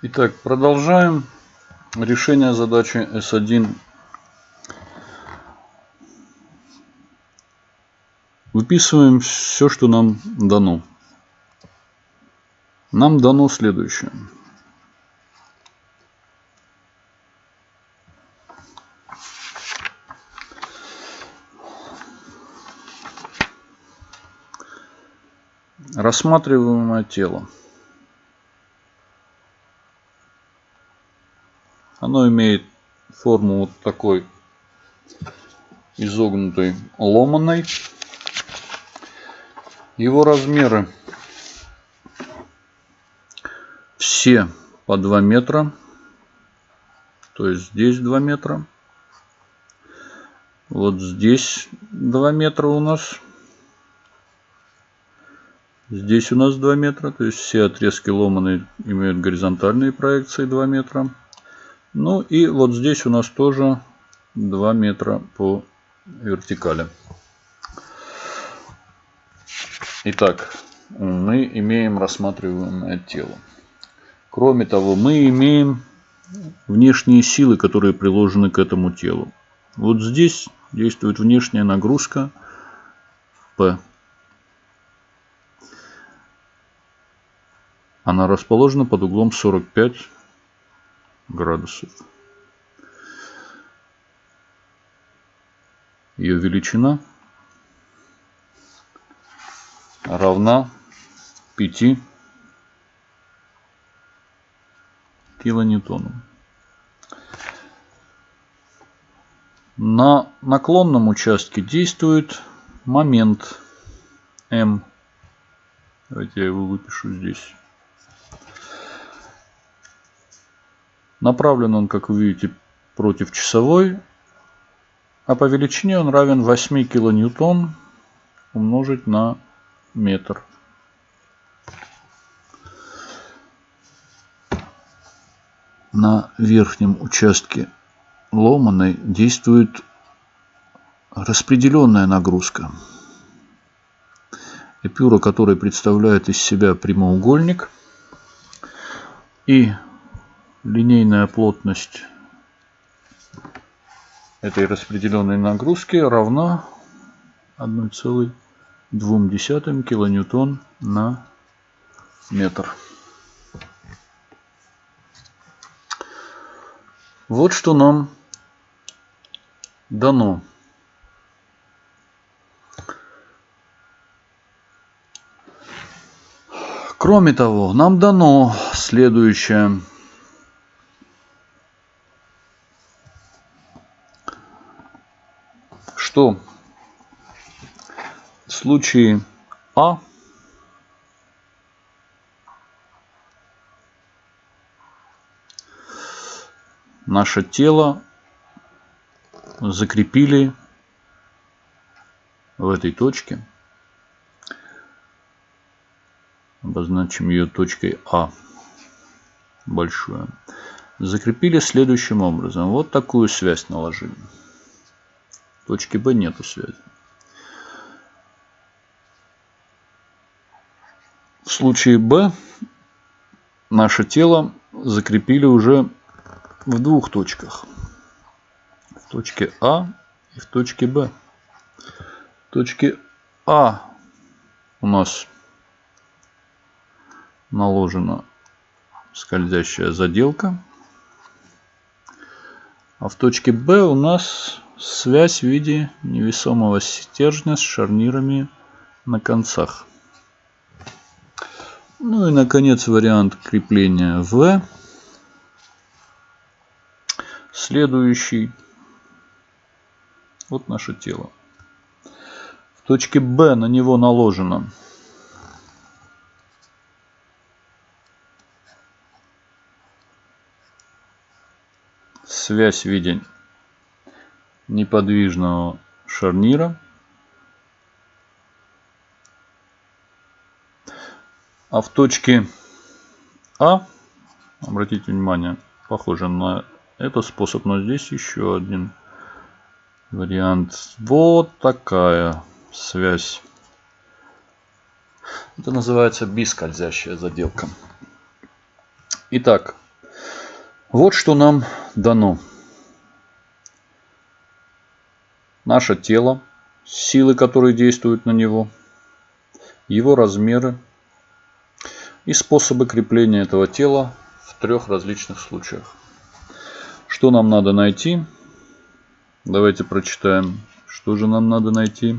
Итак, продолжаем решение задачи S1. Выписываем все, что нам дано. Нам дано следующее. Рассматриваемое тело. Оно имеет форму вот такой изогнутой ломаной. Его размеры все по 2 метра. То есть здесь 2 метра. Вот здесь 2 метра у нас. Здесь у нас 2 метра. То есть все отрезки ломаные имеют горизонтальные проекции 2 метра. Ну и вот здесь у нас тоже 2 метра по вертикали. Итак, мы имеем рассматриваемое тело. Кроме того, мы имеем внешние силы, которые приложены к этому телу. Вот здесь действует внешняя нагрузка P. Она расположена под углом 45 градусов. Ее величина равна 5 килоньютонам. На наклонном участке действует момент М. Давайте я его выпишу здесь. Направлен он, как вы видите, против часовой, а по величине он равен 8 килоньютон умножить на метр. На верхнем участке ломаной действует распределенная нагрузка. Эпюра, которая представляет из себя прямоугольник. И линейная плотность этой распределенной нагрузки равна 1,2 килоньютон на метр. Вот что нам дано. Кроме того, нам дано следующее. Что в случае А наше тело закрепили в этой точке. Обозначим ее точкой А большую. Закрепили следующим образом. Вот такую связь наложили. Точке Б нету связи. В случае Б наше тело закрепили уже в двух точках. В точке А и в точке Б. В точке А у нас наложена скользящая заделка. А в точке Б у нас связь в виде невесомого стержня с шарнирами на концах. Ну и наконец вариант крепления В Следующий. Вот наше тело. В точке Б на него наложено связь в неподвижного шарнира. А в точке А, обратите внимание, похоже на это способ, но здесь еще один вариант. Вот такая связь. Это называется бискользящая заделка. Итак, Вот что нам дано. Наше тело, силы, которые действуют на него, его размеры и способы крепления этого тела в трех различных случаях. Что нам надо найти? Давайте прочитаем. Что же нам надо найти?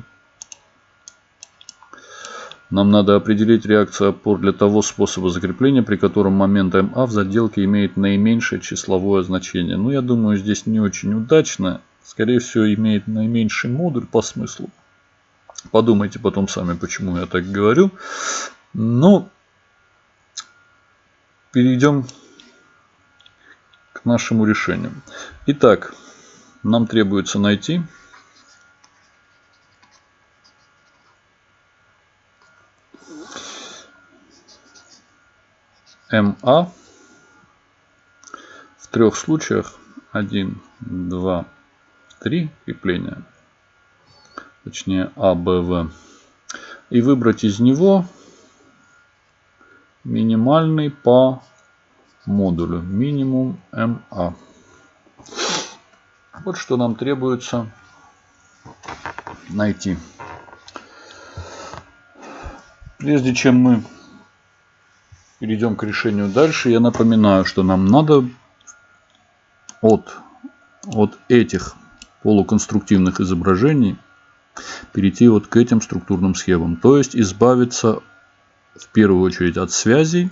Нам надо определить реакцию опор для того способа закрепления, при котором момент МА в заделке имеет наименьшее числовое значение. Ну, я думаю, здесь не очень удачно. Скорее всего, имеет наименьший модуль по смыслу. Подумайте потом сами, почему я так говорю. Но ну, перейдем к нашему решению. Итак, нам требуется найти МА в трех случаях 1, 2, 3 крепления, точнее А, Б, В, и выбрать из него минимальный по модулю, минимум МА. Вот что нам требуется найти. Прежде чем мы перейдем к решению дальше, я напоминаю, что нам надо от, от этих полуконструктивных изображений перейти вот к этим структурным схемам. То есть избавиться в первую очередь от связей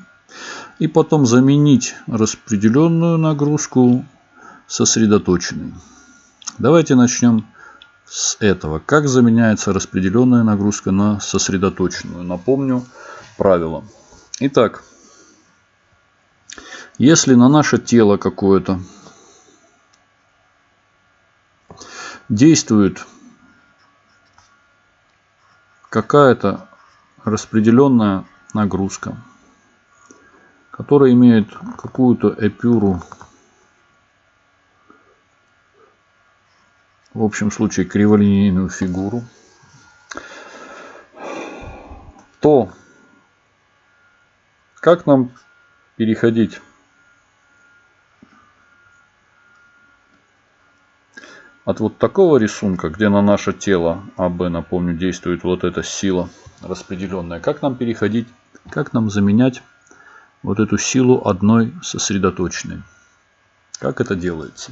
и потом заменить распределенную нагрузку сосредоточенной. Давайте начнем с этого. Как заменяется распределенная нагрузка на сосредоточенную? Напомню правило. Итак, если на наше тело какое-то действует какая-то распределенная нагрузка, которая имеет какую-то эпюру в общем случае криволинейную фигуру, то как нам переходить от вот такого рисунка, где на наше тело АБ, напомню, действует вот эта сила распределенная, как нам переходить, как нам заменять вот эту силу одной сосредоточенной. Как это делается?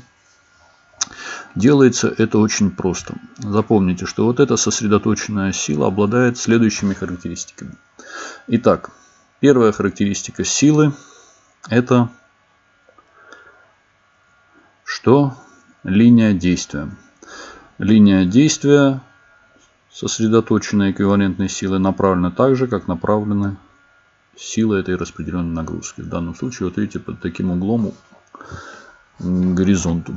Делается это очень просто. Запомните, что вот эта сосредоточенная сила обладает следующими характеристиками. Итак, первая характеристика силы это что? Линия действия. Линия действия сосредоточенной эквивалентной силы направлена так же, как направлены силы этой распределенной нагрузки. В данном случае, вот видите, под таким углом к горизонту.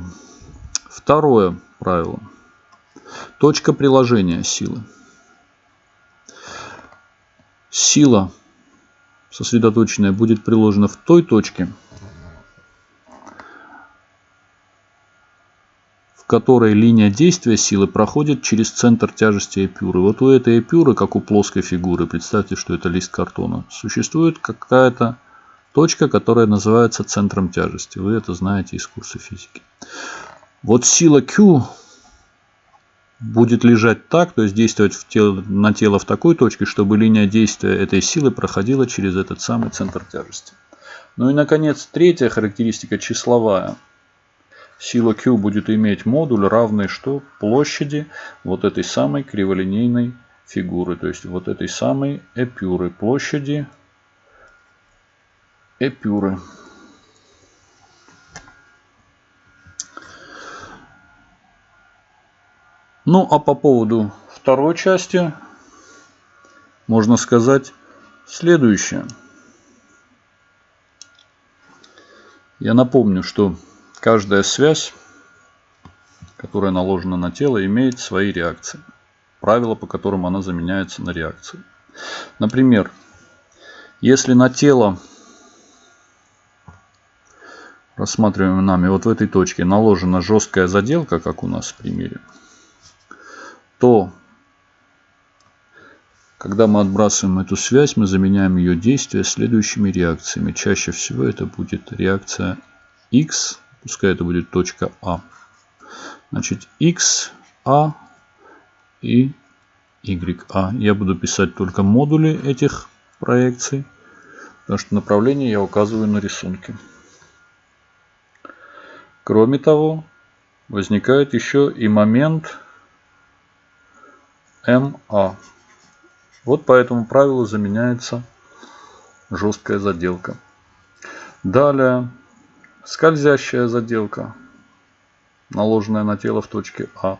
Второе правило. Точка приложения силы. Сила сосредоточенная будет приложена в той точке, которой линия действия силы проходит через центр тяжести эпюры. Вот у этой эпюры, как у плоской фигуры, представьте, что это лист картона, существует какая-то точка, которая называется центром тяжести. Вы это знаете из курса физики. Вот сила Q будет лежать так, то есть действовать в тело, на тело в такой точке, чтобы линия действия этой силы проходила через этот самый центр тяжести. Ну и, наконец, третья характеристика числовая. Сила Q будет иметь модуль, равный что? Площади вот этой самой криволинейной фигуры, то есть вот этой самой эпюры, площади эпюры. Ну, а по поводу второй части можно сказать следующее. Я напомню, что каждая связь, которая наложена на тело, имеет свои реакции. Правила, по которым она заменяется на реакцию. Например, если на тело, рассматриваемое нами вот в этой точке, наложена жесткая заделка, как у нас в примере, то когда мы отбрасываем эту связь, мы заменяем ее действие следующими реакциями. Чаще всего это будет реакция x, пускай это будет точка А. Значит, x, А и YA. Я буду писать только модули этих проекций, потому что направление я указываю на рисунке. Кроме того, возникает еще и момент МА. Вот по этому правилу заменяется жесткая заделка. Далее скользящая заделка, наложенная на тело в точке А.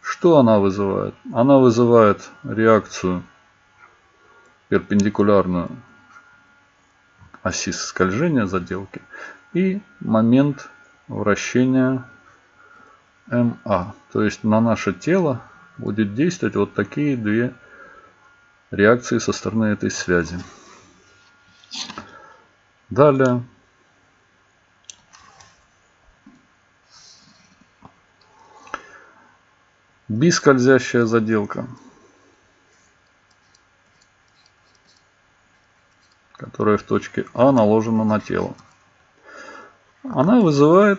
Что она вызывает? Она вызывает реакцию перпендикулярную оси скольжения заделки и момент вращения МА. То есть на наше тело будет действовать вот такие две реакции со стороны этой связи. Далее. Бискользящая заделка. которая в точке А наложена на тело. Она вызывает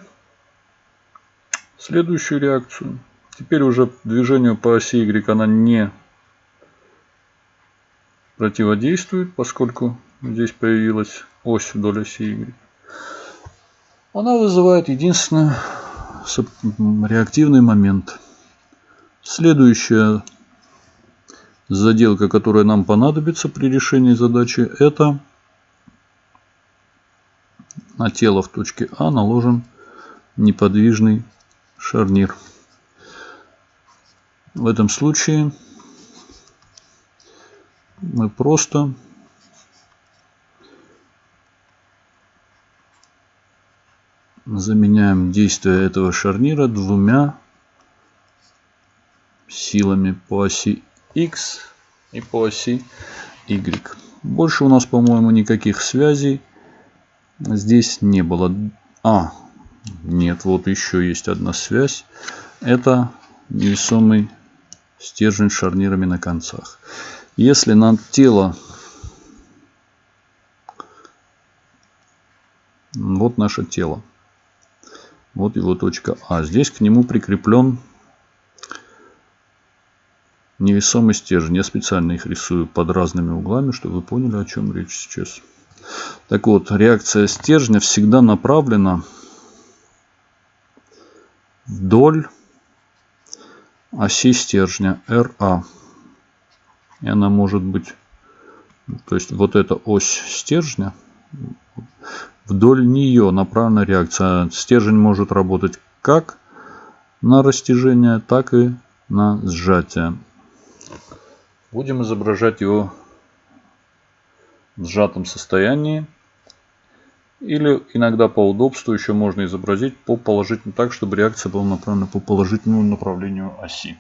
следующую реакцию. Теперь уже движению по оси Y она не противодействует, поскольку здесь появилась ось вдоль оси Y. Она вызывает единственный реактивный момент. Следующая заделка, которая нам понадобится при решении задачи, это на тело в точке А наложен неподвижный шарнир. В этом случае мы просто заменяем действие этого шарнира двумя силами по оси X и по оси Y. Больше у нас, по-моему, никаких связей здесь не было. А, нет, вот еще есть одна связь. Это невесомый стержень с шарнирами на концах. Если на тело... Вот наше тело. Вот его точка А. Здесь к нему прикреплен невесомый стержень. Я специально их рисую под разными углами, чтобы вы поняли, о чем речь сейчас. Так вот, реакция стержня всегда направлена вдоль оси стержня RA. И она может быть, то есть вот эта ось стержня, вдоль нее направлена реакция. Стержень может работать как на растяжение, так и на сжатие. Будем изображать его в сжатом состоянии. Или иногда по удобству еще можно изобразить по положительному так, чтобы реакция была направлена по положительному направлению оси.